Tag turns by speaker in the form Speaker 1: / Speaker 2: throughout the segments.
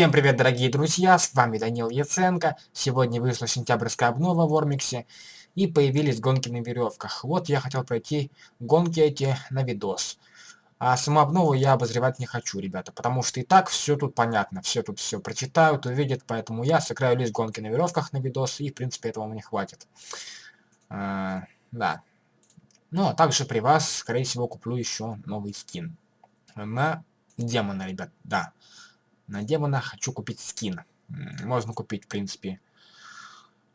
Speaker 1: Всем привет, дорогие друзья, с вами Данил Яценко. Сегодня вышла сентябрьская обнова в Ормиксе и появились гонки на веревках. Вот я хотел пройти гонки эти на видос. А саму обнову я обозревать не хочу, ребята, потому что и так все тут понятно, все тут все прочитают, увидят, поэтому я сыграю лишь гонки на веревках на видос, и в принципе этого мне хватит. А, да. Ну, а также при вас, скорее всего, куплю еще новый скин. На демона, ребят, да на демона хочу купить скин. Можно купить, в принципе,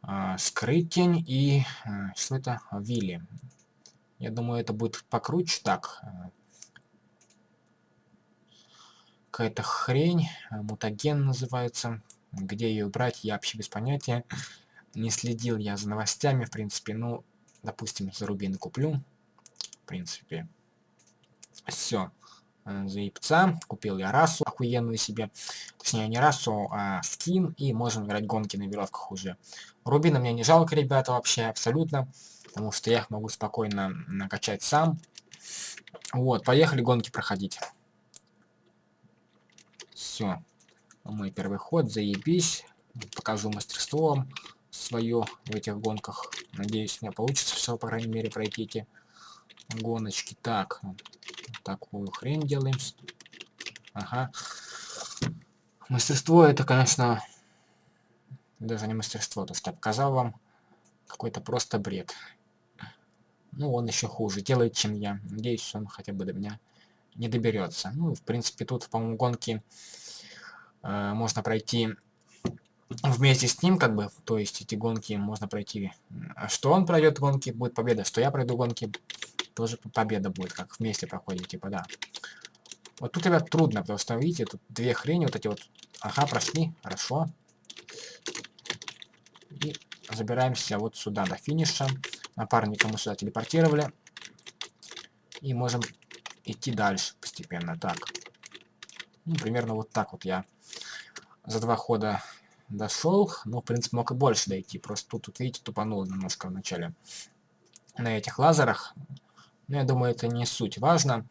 Speaker 1: э, скрыть тень и... Э, что это? Вилли. Я думаю, это будет покруче. Так. Э, Какая-то хрень. Мутаген называется. Где ее брать, я вообще без понятия. Не следил я за новостями, в принципе. Ну, допустим, за рубины куплю. В принципе. Все. Э, за яйца. Купил я расу охуенную себе. Точнее, не расу, а скин. И можем играть гонки на веревках уже. Рубина мне не жалко, ребята, вообще абсолютно. Потому что я их могу спокойно накачать сам. Вот, поехали гонки проходить. Все. Мой первый ход, заебись. Покажу мастерство свое в этих гонках. Надеюсь, у меня получится все, по крайней мере, пройти эти гоночки. Так, такую хрень делаем. Ага. Мастерство это, конечно, даже не мастерство, то, что я показал вам. Какой-то просто бред. Ну, он еще хуже делает, чем я. Надеюсь, он хотя бы до меня не доберется. Ну, в принципе, тут, по-моему, гонки э, можно пройти вместе с ним, как бы, то есть эти гонки можно пройти. Что он пройдет гонки, будет победа, что я пройду гонки, тоже победа будет, как вместе проходим, типа, да. Вот тут, ребят, трудно, потому что, видите, тут две хрени, вот эти вот. Ага, прошли, хорошо. И забираемся вот сюда, до финиша. Напарника мы сюда телепортировали. И можем идти дальше постепенно. Так. Ну, примерно вот так вот я за два хода дошел. Ну, в принципе, мог и больше дойти. Просто тут, тут видите, тупанул немножко в начале на этих лазерах. Но я думаю, это не суть важно.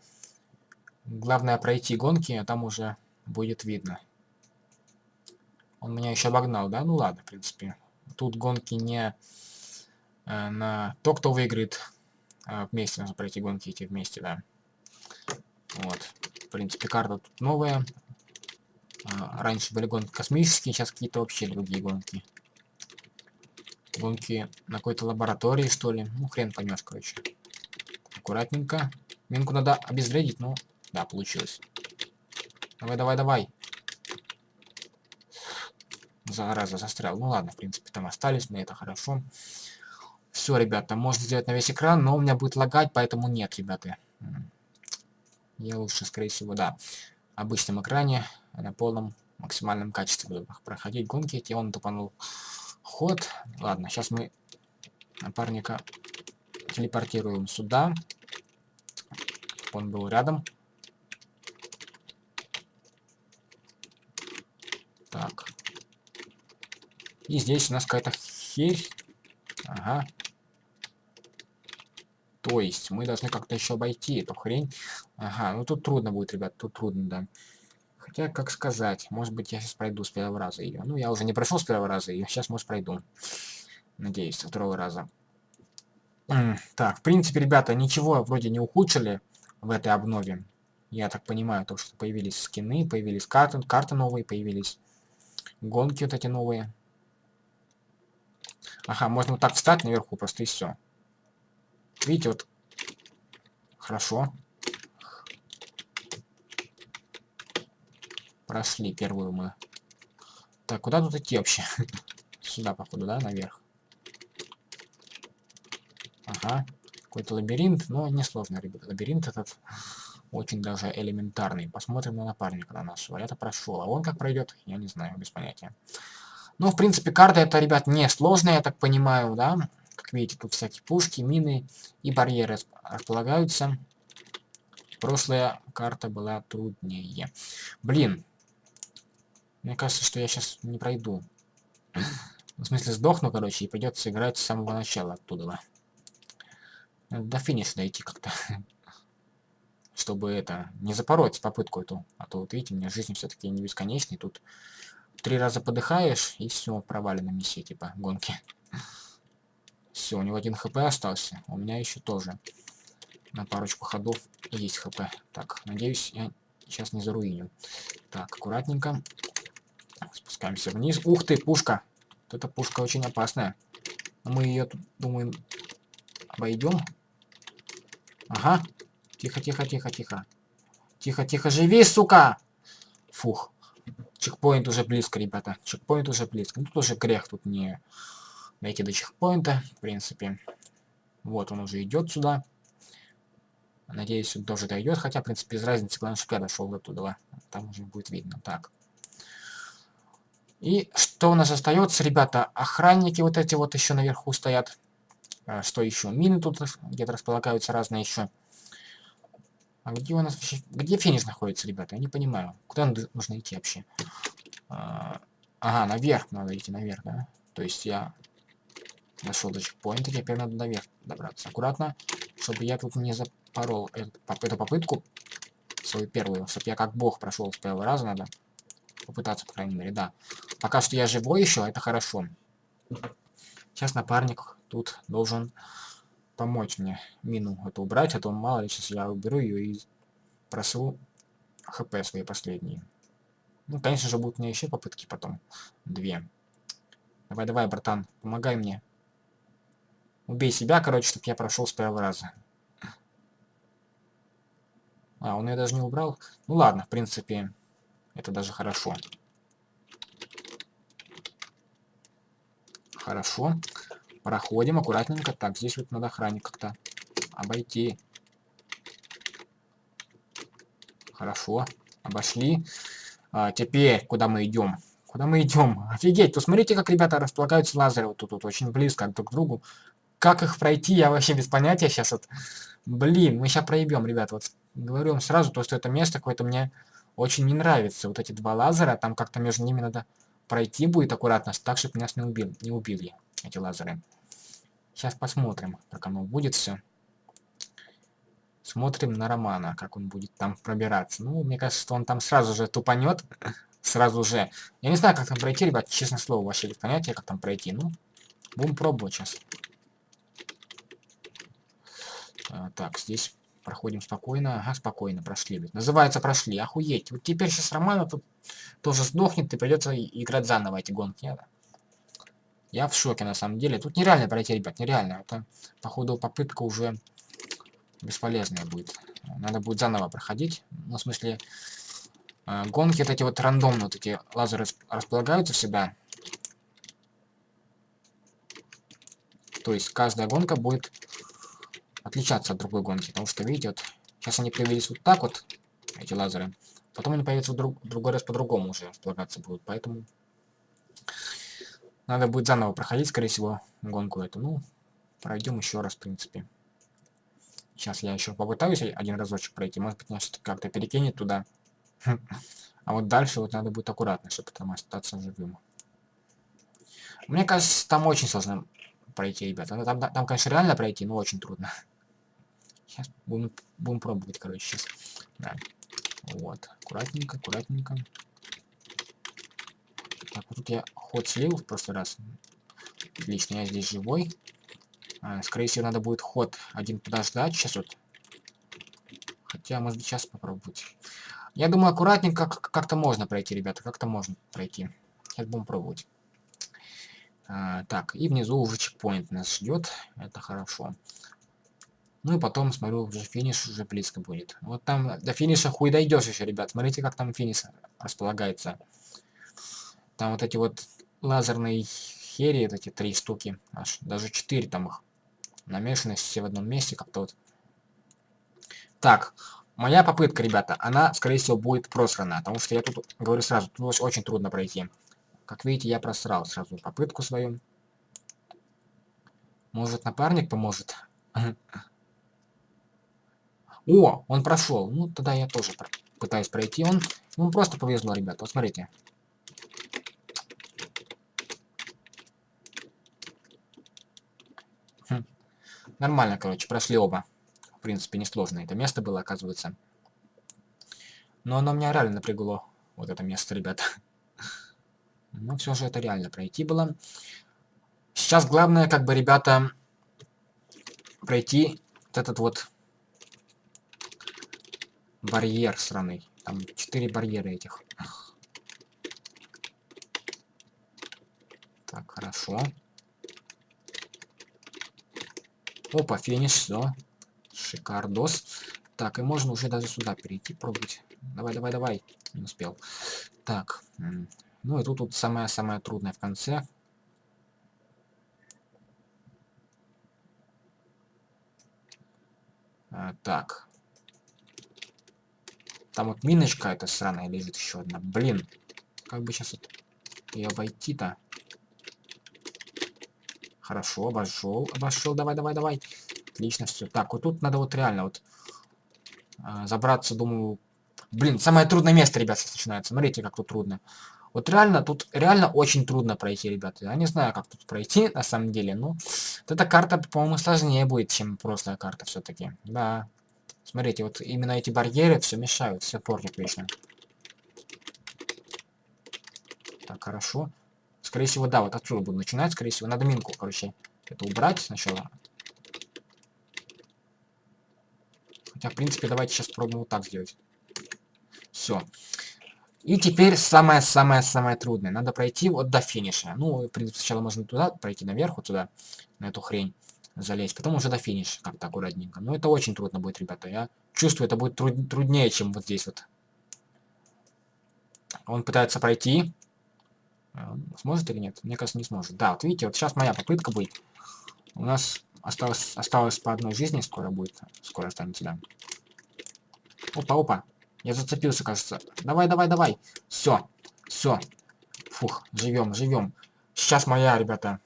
Speaker 1: Главное пройти гонки, а там уже будет видно. Он меня еще обогнал, да? Ну ладно, в принципе. Тут гонки не э, на то, кто выиграет. А вместе нужно пройти гонки эти вместе, да. Вот. В принципе, карта тут новая. А, раньше были гонки космические, сейчас какие-то вообще другие гонки. Гонки на какой-то лаборатории, что ли. Ну, хрен поймешь, короче. Аккуратненько. Минку надо обезвредить, ну, да, получилось. Давай, давай, давай. Зараза, застрял. Ну ладно, в принципе, там остались мы, это хорошо. Все, ребята, можно сделать на весь экран, но у меня будет лагать, поэтому нет, ребята. Я лучше, скорее всего, да, обычном экране, на полном максимальном качестве буду проходить гонки. Эти он тупанул ход. Ладно, сейчас мы напарника телепортируем сюда. Он был рядом. Так. И здесь у нас какая-то херь. Ага. То есть мы должны как-то еще обойти эту хрень. Ага, ну тут трудно будет, ребят, тут трудно, да. Хотя, как сказать, может быть, я сейчас пройду с первого раза ее. Ну, я уже не прошел с первого раза ее, сейчас, может, пройду. Надеюсь, со второго раза. Так, в принципе, ребята, ничего вроде не ухудшили в этой обнове. Я так понимаю, то, что появились скины, появились карты, карты новые появились. Гонки вот эти новые. Ага, можно вот так встать наверху, просто и все. Видите, вот. Хорошо. Прошли первую мы. Так, куда тут идти вообще? Сюда, походу, да, наверх? Ага. Какой-то лабиринт, но несложный, ребята. Лабиринт этот очень даже элементарный. Посмотрим на напарника на нашего. Я-то прошел. А он как пройдет, я не знаю, без понятия. Ну, в принципе, карта это, ребят, не сложная, я так понимаю, да? Как видите, тут всякие пушки, мины и барьеры располагаются. Прошлая карта была труднее. Блин. Мне кажется, что я сейчас не пройду. В смысле, сдохну, короче, и придется играть с самого начала оттуда. До финиша дойти как-то. чтобы это, не запороть попытку эту. А то вот видите, у меня жизнь все-таки не бесконечная. Тут три раза подыхаешь, и все, провалено миссия, типа, гонки. Все, у него один хп остался. У меня еще тоже. На парочку ходов есть хп. Так, надеюсь, я сейчас не заруиню. Так, аккуратненько. Спускаемся вниз. Ух ты, пушка! Вот эта пушка очень опасная. Мы ее, думаю, обойдем. Ага. Тихо, тихо, тихо, тихо. Тихо, тихо, живи, сука! Фух. Чекпоинт уже близко, ребята. Чекпоинт уже близко. Ну, тут уже грех тут не дойти до чекпоинта, в принципе. Вот он уже идет сюда. Надеюсь, он тоже дойдет, хотя, в принципе, без разницы, главное, чтобы я дошел до туда. Там уже будет видно. Так. И что у нас остается, ребята? Охранники вот эти вот еще наверху стоят. А, что еще? Мины тут где-то располагаются разные еще. А где у нас вообще... Где финиш находится, ребята? Я не понимаю. Куда нужно идти вообще? А, ага, наверх надо идти, наверх, да? То есть я нашел до чекпоинта, теперь надо наверх добраться. Аккуратно, чтобы я тут не запорол эту попытку, свою первую, чтобы я как бог прошел с первого раза, надо попытаться, по крайней мере, да. Пока что я живой еще, это хорошо. Сейчас напарник тут должен помочь мне мину эту убрать, а то мало ли сейчас я уберу ее и просру хп свои последние. Ну, конечно же, будут у меня еще попытки потом. Две. Давай, давай, братан, помогай мне. Убей себя, короче, чтобы я прошел с первого раза. А, он ее даже не убрал. Ну ладно, в принципе, это даже хорошо. Хорошо. Проходим аккуратненько. Так, здесь вот надо охранник как-то обойти. Хорошо. Обошли. А, теперь, куда мы идем? Куда мы идем? Офигеть, тут смотрите, как ребята располагаются лазеры вот тут, вот очень близко друг к другу. Как их пройти, я вообще без понятия сейчас вот. Блин, мы сейчас проебем, ребят. Вот говорю вам сразу, то, что это место какое-то мне очень не нравится. Вот эти два лазера, там как-то между ними надо пройти будет аккуратно, так, чтобы нас не, убил, не убили эти лазеры. Сейчас посмотрим, как оно будет все. Смотрим на Романа, как он будет там пробираться. Ну, мне кажется, что он там сразу же тупанет. Сразу же. Я не знаю, как там пройти, ребят, честно слово, вообще без понятия, как там пройти. Ну, будем пробовать сейчас. А, так, здесь Проходим спокойно. Ага, спокойно прошли. Ведь. Называется прошли. Охуеть. Вот теперь сейчас Романа тут тоже сдохнет и придется играть заново эти гонки. Я в шоке на самом деле. Тут нереально пройти, ребят, нереально. Это, походу, попытка уже бесполезная будет. Надо будет заново проходить. Ну, в смысле, э, гонки вот эти вот рандомно, вот эти лазеры располагаются всегда. То есть каждая гонка будет отличаться от другой гонки. Потому что, видите, вот сейчас они появились вот так вот, эти лазеры. Потом они появятся в друг, другой раз по-другому уже располагаться будут. Поэтому надо будет заново проходить, скорее всего, гонку эту. Ну, пройдем еще раз, в принципе. Сейчас я еще попытаюсь один разочек пройти. Может быть, меня что-то как-то перекинет туда. А вот дальше вот надо будет аккуратно, чтобы там остаться живым. Мне кажется, там очень сложно пройти, ребята. Там, там, там конечно, реально пройти, но очень трудно. Сейчас будем, будем пробовать, короче, сейчас. Да. Вот. Аккуратненько, аккуратненько. Так, вот тут я ход слил в прошлый раз. Отлично, я здесь живой. А, скорее всего, надо будет ход один подождать. Сейчас вот. Хотя, может быть, сейчас попробовать. Я думаю, аккуратненько как-то можно пройти, ребята. Как-то можно пройти. Сейчас будем пробовать. А, так, и внизу уже чекпоинт нас ждет. Это хорошо. Ну и потом, смотрю, уже финиш уже близко будет. Вот там до финиша хуй дойдешь еще, ребят. Смотрите, как там финиш располагается. Там вот эти вот лазерные хери, эти три штуки, аж даже четыре там их. Намешаны все в одном месте как-то вот. Так, моя попытка, ребята, она, скорее всего, будет просрана. Потому что я тут, говорю сразу, тут очень трудно пройти. Как видите, я просрал сразу попытку свою. Может, напарник поможет? О, он прошел. Ну, тогда я тоже пытаюсь пройти. Он, ну, просто повезло, ребята. Вот смотрите. Хм. Нормально, короче, прошли оба. В принципе, несложно это место было, оказывается. Но оно меня реально напрягло. Вот это место, ребята. Но все же это реально пройти было. Сейчас главное, как бы, ребята, пройти этот вот барьер сраный. Там четыре барьера этих. Так, хорошо. Опа, финиш, все. Шикардос. Так, и можно уже даже сюда перейти, пробовать. Давай, давай, давай. Не успел. Так. Ну и тут, тут самое-самое трудное в конце. А, так. Там вот миночка эта сраная лежит еще одна. Блин. Как бы сейчас вот ее обойти-то? Хорошо, обошел, обошел, давай, давай, давай. Отлично, все. Так, вот тут надо вот реально вот э, забраться, думаю... Блин, самое трудное место, ребят, сейчас начинается. Смотрите, как тут трудно. Вот реально, тут реально очень трудно пройти, ребята. Я не знаю, как тут пройти, на самом деле. Ну, вот эта карта, по-моему, сложнее будет, чем прошлая карта все-таки. Да. Смотрите, вот именно эти барьеры все мешают, все портят вечно. Так, хорошо. Скорее всего, да, вот отсюда буду начинать, скорее всего. Надо минку, короче, это убрать сначала. Хотя, в принципе, давайте сейчас пробуем вот так сделать. Все. И теперь самое-самое-самое трудное. Надо пройти вот до финиша. Ну, в принципе, сначала можно туда пройти наверх, вот туда, на эту хрень залезть. Потом уже до финиша, как-то аккуратненько. Но это очень трудно будет, ребята. Я чувствую, это будет труд труднее, чем вот здесь вот. Он пытается пройти. А, сможет или нет? Мне кажется, не сможет. Да, вот видите, вот сейчас моя попытка будет. У нас осталось, осталось по одной жизни, скоро будет. Скоро останется, да. Опа, опа. Я зацепился, кажется. Давай, давай, давай. Все, все. Фух, живем, живем. Сейчас моя, ребята,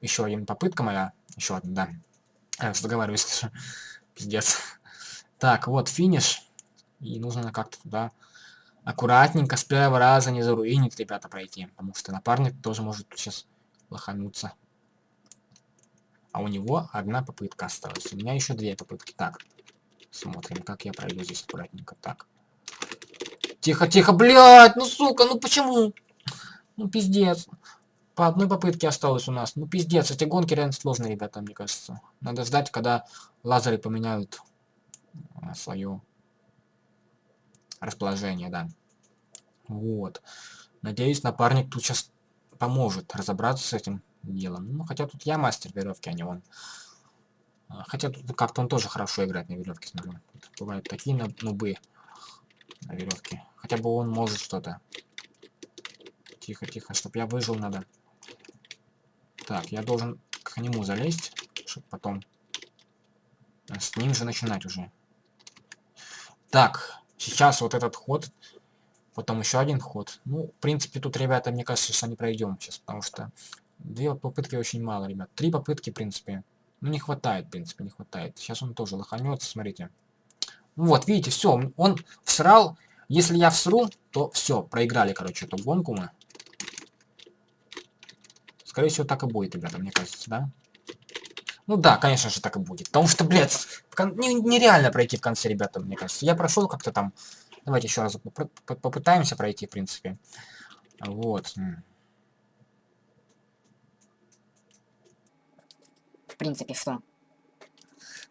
Speaker 1: еще один попытка моя. Еще одна, да. Я уже договариваюсь. Пиздец. Так, вот финиш. И нужно как-то туда аккуратненько с первого раза не заруинить, ребята, пройти. Потому что напарник тоже может сейчас лохануться. А у него одна попытка осталась. У меня еще две попытки. Так, смотрим, как я пройду здесь аккуратненько. Так. Тихо, тихо, блядь, ну сука, ну почему? Ну пиздец. По одной попытке осталось у нас. Ну пиздец, эти гонки реально сложные, ребята, мне кажется. Надо ждать, когда лазеры поменяют а, свое расположение, да. Вот. Надеюсь, напарник тут сейчас поможет разобраться с этим делом. Ну, хотя тут я мастер веревки, а не он. А, хотя тут как-то он тоже хорошо играет на веревке, смотрю. Тут бывают такие нубы на веревке. Хотя бы он может что-то. Тихо, тихо, чтоб я выжил надо. Так, я должен к нему залезть, чтобы потом с ним же начинать уже. Так, сейчас вот этот ход Потом еще один ход. Ну, в принципе, тут, ребята, мне кажется, что не пройдем сейчас, потому что две попытки очень мало, ребят. Три попытки, в принципе. Ну, не хватает, в принципе, не хватает. Сейчас он тоже лоханется, смотрите. Ну вот, видите, все, он всрал. Если я всру, то все, проиграли, короче, эту гонку мы. Скорее всего, так и будет, ребята, мне кажется, да? Ну да, конечно же, так и будет. Потому что, блядь, кон... нереально пройти в конце, ребята, мне кажется. Я прошел как-то там Давайте еще раз попытаемся пройти, в принципе. Вот.
Speaker 2: В принципе, что?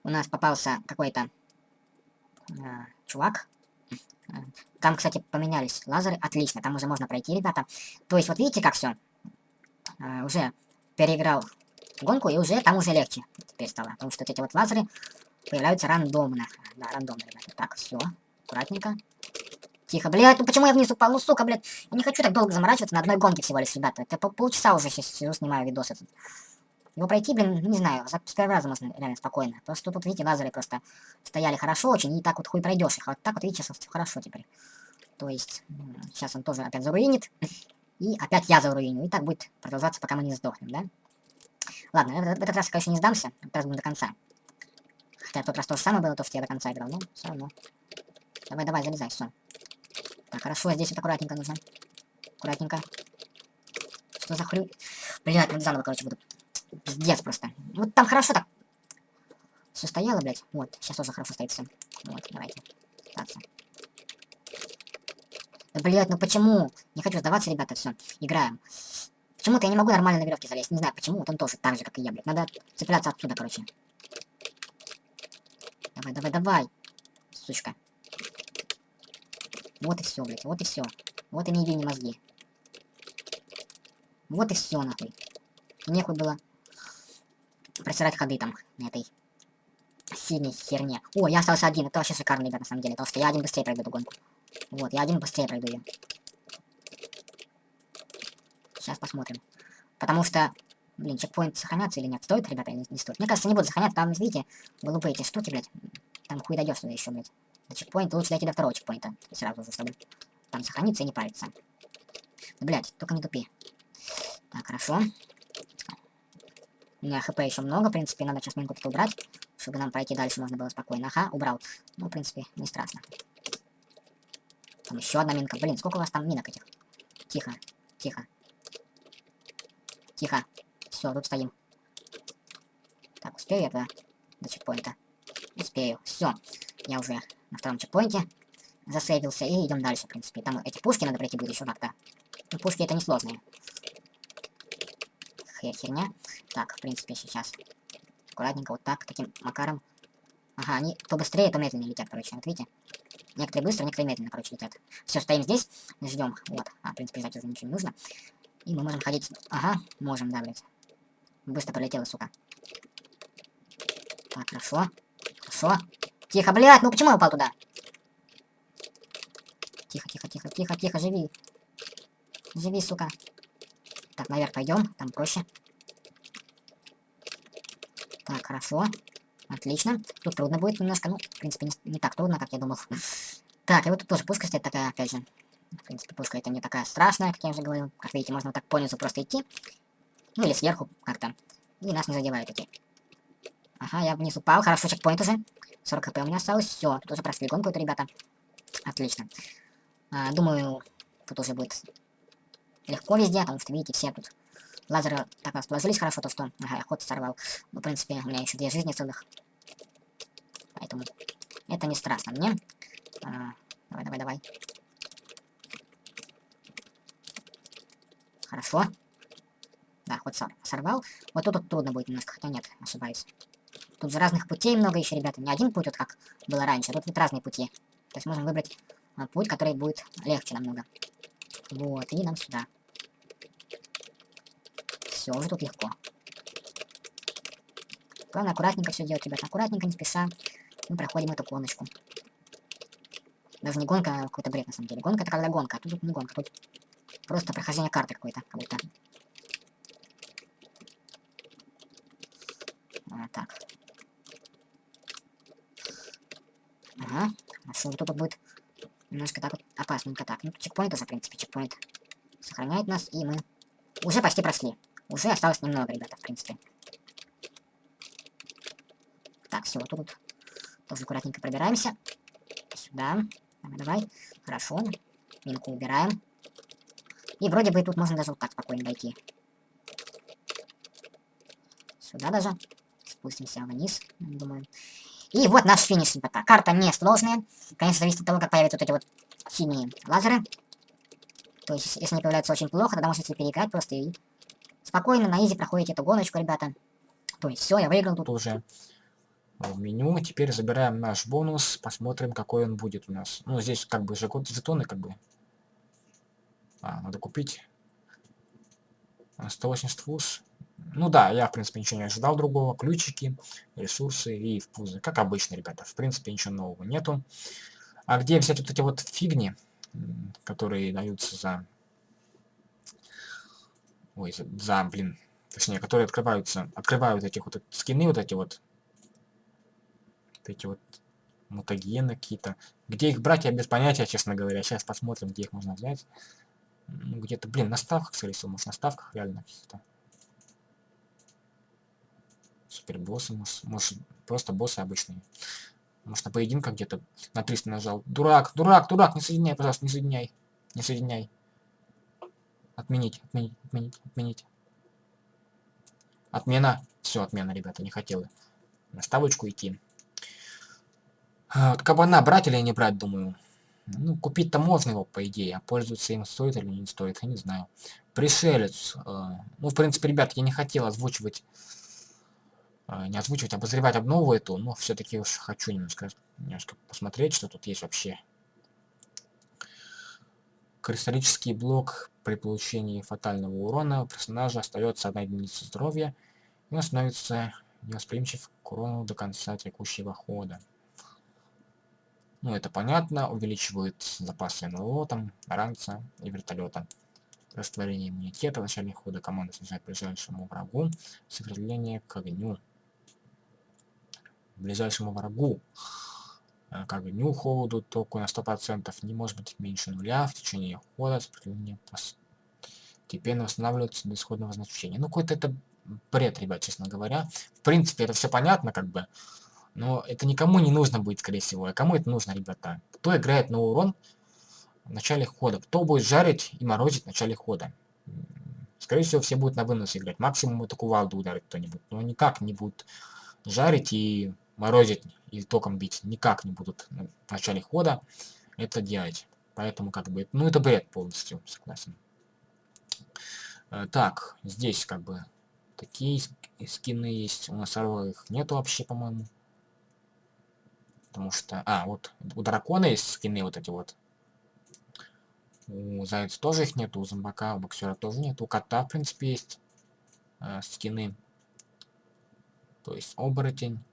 Speaker 2: У нас попался какой-то э, чувак. Там, кстати, поменялись лазеры. Отлично, там уже можно пройти, ребята. То есть, вот видите, как все? Э, уже переиграл гонку, и уже там уже легче теперь стало. Потому что вот эти вот лазеры появляются рандомно. Да, рандомно, ребята. Так, все, аккуратненько. Тихо, блядь, ну почему я вниз упал? Ну, сука, блядь. Я не хочу так долго заморачиваться на одной гонке всего лишь, ребята. Это пол полчаса уже сейчас сижу, снимаю видос этот. Его пройти, блин, не знаю, за с первого можно реально спокойно. Просто тут, видите, лазеры просто стояли хорошо очень, и так вот хуй пройдешь их. А вот так вот, видите, сейчас хорошо теперь. То есть, сейчас он тоже опять заруинит. И опять я заруиню. И так будет продолжаться, пока мы не сдохнем, да? Ладно, в этот, в этот раз, конечно, не сдамся. Сейчас будем до конца. Хотя в тот раз то же самое было, то, что я до конца играл, но все равно. Давай, давай, залезай, все. Так, хорошо, здесь вот аккуратненько нужно. Аккуратненько. Что за хрю... Блядь, вот заново, короче, буду. Пиздец просто. Вот там хорошо так. Все стояло, блядь. Вот, сейчас тоже хорошо стоит все. Вот, давайте. Пытаться. Да, блядь, ну почему? Не хочу сдаваться, ребята, все, играем. Почему-то я не могу нормально на веревке залезть. Не знаю почему, вот он тоже так же, как и я, блядь. Надо цепляться отсюда, короче. Давай, давай, давай. Сучка. Вот и все, блядь, вот и все. Вот и не иди, мозги. Вот и все, нахуй. Нехуй было просирать ходы там на этой синей херне. О, я остался один. Это вообще шикарно, ребят, на самом деле. Потому что я один быстрее пройду эту гонку. Вот, я один быстрее пройду ее. Сейчас посмотрим. Потому что, блин, чекпоинт сохранятся или нет? Стоит, ребята, или не стоит? Мне кажется, не буду сохранять. Там, видите, голубые эти штуки, блядь. Там хуй дойдешь туда еще, блядь. До чекпоинта лучше дойти до второго чекпоинта. Сразу же, чтобы там сохраниться и не париться. Блядь, только не тупи. Так, хорошо. У меня хп еще много, в принципе, надо сейчас минку убрать, чтобы нам пройти дальше можно было спокойно. Ага, убрал. Ну, в принципе, не страшно. Там еще одна минка. Блин, сколько у вас там минок этих? Тихо, тихо. Тихо. Все, тут стоим. Так, успею я туда до чекпоинта? Успею. Все. Я уже на втором чекпоинте засейвился и идем дальше, в принципе. Там эти пушки надо пройти будет еще как-то. Ну, пушки это несложные. Хер херня. Так, в принципе, сейчас аккуратненько вот так, таким макаром. Ага, они то быстрее, то медленнее летят, короче. Вот видите? Некоторые быстро, некоторые медленно, короче, летят. Все, стоим здесь, ждем. Вот. А, в принципе, ждать уже ничего не нужно. И мы можем ходить... Ага, можем, да, блядь. Быстро пролетела, сука. Так, хорошо. Хорошо. Тихо, блядь, ну почему я упал туда? Тихо, тихо, тихо, тихо, тихо, живи. Живи, сука. Так, наверх пойдем, там проще. Так, хорошо. Отлично. Тут трудно будет немножко, ну, в принципе, не, не так трудно, как я думал. Так, и вот тут тоже пушка стоит такая, опять же. В принципе, пушка это не такая страшная, как я уже говорил. Как видите, можно вот так понизу просто идти. Ну, или сверху как-то. И нас не задевают эти. Ага, я вниз упал. Хорошо, чекпоинт уже. 40 хп у меня осталось. Все, тут уже прошли гонку эту, ребята. Отлично. А, думаю, тут уже будет легко везде, потому что, видите, все тут лазеры так расположились хорошо, то что... Ага, я ход сорвал. Ну, в принципе, у меня еще две жизни целых. Поэтому это не страшно мне. А, давай, давай, давай. Хорошо. Да, сор сорвал. Вот тут, тут трудно будет немножко, хотя нет, ошибаюсь. Тут же разных путей много еще, ребята. Не один путь, вот как было раньше, а тут вот разные пути. То есть можем выбрать а, путь, который будет легче намного. Вот, и нам сюда. Все, уже тут легко. Главное аккуратненько все делать, ребята. Аккуратненько, не спеша. Мы проходим эту гоночку. Даже не гонка, а какой-то бред на самом деле. Гонка это когда гонка, а тут не гонка. Тут просто прохождение карты какой-то, как будто. А, так. Ага. Хорошо, вот тут будет немножко так вот опасненько. Так, ну чекпоинт уже, в принципе, чекпоинт сохраняет нас, и мы уже почти прошли. Уже осталось немного, ребята, в принципе. Так, все, вот тут тоже аккуратненько пробираемся. Сюда. Давай. Хорошо. Минку убираем. И вроде бы тут можно даже вот так спокойно дойти. Сюда даже. Спустимся вниз, думаю. И вот наш финиш, ребята. Карта не сложная. Конечно, зависит от того, как появятся вот эти вот синие лазеры. То есть, если они появляются очень плохо, тогда можете переиграть просто и спокойно на изи проходите эту гоночку, ребята. То есть, все, я выиграл тут.
Speaker 1: Уже в меню. Теперь забираем наш бонус, посмотрим, какой он будет у нас. Ну, здесь как бы же жетоны, как бы. А, надо купить. 180 фуз. Ну да, я, в принципе, ничего не ожидал другого. Ключики, ресурсы и впузы. Как обычно, ребята. В принципе, ничего нового нету. А где взять вот эти вот фигни, которые даются за... Ой, за блин. Точнее, которые открываются, открывают этих вот скины, вот эти вот. Эти вот мутагены какие-то. Где их брать, я без понятия, честно говоря. Сейчас посмотрим, где их можно взять. Ну, где-то, блин, на ставках, скорее всего, может, на ставках реально каких-то. Супер боссы, может, может, просто боссы обычные. Может, на поединках где-то на 300 нажал. Дурак, дурак, дурак, не соединяй, пожалуйста, не соединяй. Не соединяй. Отменить, отменить, отменить, отменить. Отмена. Все, отмена, ребята, не хотела. На ставочку идти. А, вот кабана брать или не брать, думаю. Ну, купить-то можно его, по идее, а пользоваться им стоит или не стоит, я не знаю. Пришелец. Э, ну, в принципе, ребят, я не хотел озвучивать, э, не озвучивать, обозревать обнову эту, но все-таки уж хочу немножко, немножко посмотреть, что тут есть вообще. Кристаллический блок при получении фатального урона у персонажа остается одна единица здоровья, и он становится невосприимчив к урону до конца текущего хода. Ну, это понятно, увеличивает запасы НЛО, там, ранца и вертолета. Растворение иммунитета в начале хода команда снижает ближайшему врагу сопротивление к огню. Ближайшему врагу э, к огню, холоду, току на 100% не может быть меньше нуля в течение хода сопротивление постепенно восстанавливается до исходного значения. Ну, какой-то это бред, ребят, честно говоря. В принципе, это все понятно, как бы. Но это никому не нужно будет, скорее всего. А кому это нужно, ребята? Кто играет на урон в начале хода? Кто будет жарить и морозить в начале хода? Скорее всего, все будут на вынос играть. Максимум это кувалду ударит кто-нибудь. Но никак не будут жарить и морозить и током бить. Никак не будут в начале хода это делать. Поэтому как бы... Ну это бред полностью, согласен. Э, так, здесь как бы такие скины есть. У нас их нету вообще, по-моему потому что... А, вот у дракона есть скины вот эти вот. У зайца тоже их нет, у зомбака, у боксера тоже нет, у кота, в принципе, есть э, скины. То есть оборотень.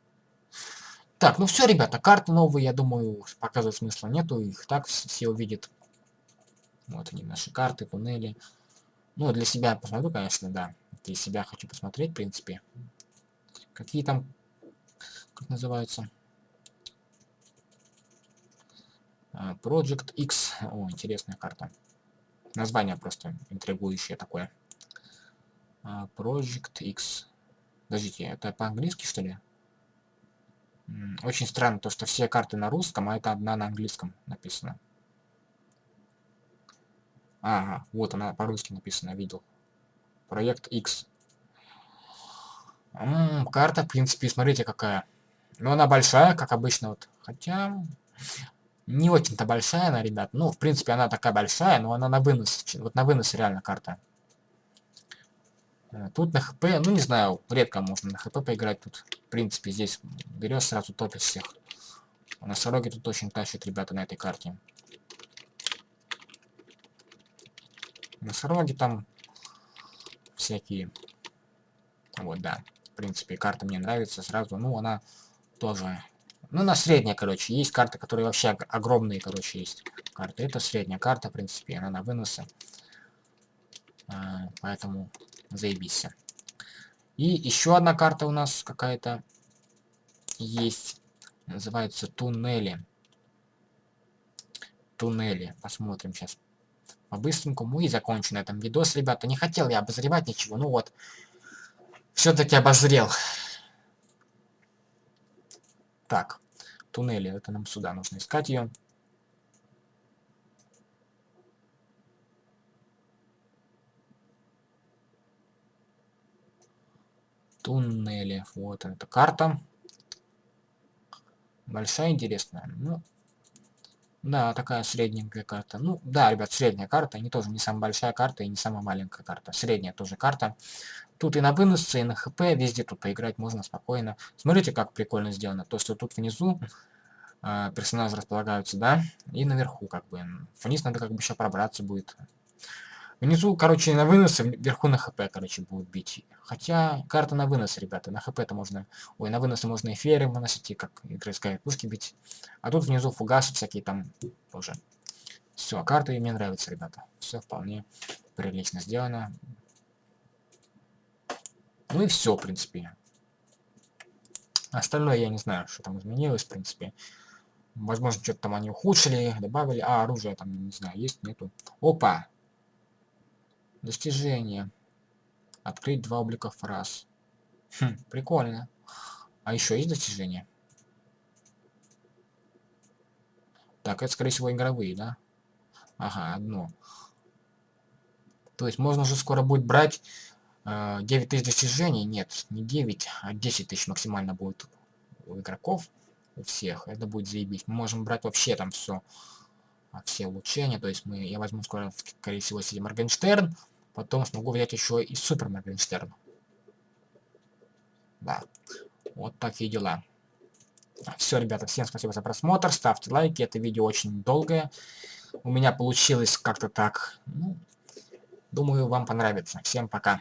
Speaker 1: Так, ну все, ребята, карты новые, я думаю, показывать смысла нету, их так все увидят. Вот они, наши карты, туннели. Ну, для себя посмотрю, конечно, да. Для себя хочу посмотреть, в принципе. Какие там, как называются, А, Project X. О, интересная карта. Название просто интригующее такое. А, Project X. Подождите, это по-английски, что ли? Очень странно, то, что все карты на русском, а это одна на английском написано. Ага, вот она по-русски написана, видел. Проект X. М -м, карта, в принципе, смотрите какая. Но она большая, как обычно. Вот. Хотя, не очень-то большая она, ребят. Ну, в принципе, она такая большая, но она на вынос. Вот на вынос реально карта. Э, тут на хп, ну не знаю, редко можно на хп поиграть тут. В принципе, здесь берешь сразу топишь всех. Носороги тут очень тащат, ребята, на этой карте. Носороги там всякие. Вот, да. В принципе, карта мне нравится сразу. Ну, она тоже ну, на средняя, короче. Есть карты, которые вообще огромные, короче, есть карты. Это средняя карта, в принципе, она на выносы. А, поэтому заебись. И еще одна карта у нас какая-то есть. Называется Туннели. Туннели. Посмотрим сейчас по-быстренькому. И закончу на этом видос, ребята. Не хотел я обозревать ничего. Ну вот. Все-таки обозрел. Так туннели. Это нам сюда нужно искать ее. Туннели. Вот эта карта. Большая, интересная. Ну, да, такая средненькая карта. Ну, да, ребят, средняя карта. Не тоже не самая большая карта и не самая маленькая карта. Средняя тоже карта. Тут и на выносце, и на хп, везде тут поиграть можно спокойно. Смотрите, как прикольно сделано. То, что тут внизу э, персонажи располагаются, да, и наверху, как бы. Вниз надо как бы еще пробраться будет. Внизу, короче, на выносы, вверху на хп, короче, будут бить. Хотя, карта на вынос, ребята, на хп-то можно... Ой, на выносы можно эфиры выносить, и как игры пушки бить. А тут внизу фугасы всякие там тоже. Все, карта мне нравится, ребята. Все вполне прилично сделано. Ну и все, в принципе. Остальное я не знаю, что там изменилось, в принципе. Возможно, что-то там они ухудшили, добавили. А, оружие там, не знаю, есть, нету. Опа! Достижение. Открыть два облика фраз. Хм, прикольно. А еще есть достижения? Так, это, скорее всего, игровые, да? Ага, одно. То есть можно уже скоро будет брать 9 э, тысяч достижений, нет, не 9, а 10 тысяч максимально будет у игроков, у всех. Это будет заебись. Мы можем брать вообще там все. а, все улучшения. То есть мы, я возьму скоро, скорее всего, себе Моргенштерн. Потом смогу взять еще и Супер Моргенштерн. Да. Вот такие дела. Все, ребята, всем спасибо за просмотр. Ставьте лайки. Это видео очень долгое. У меня получилось как-то так. Ну, думаю, вам понравится. Всем пока.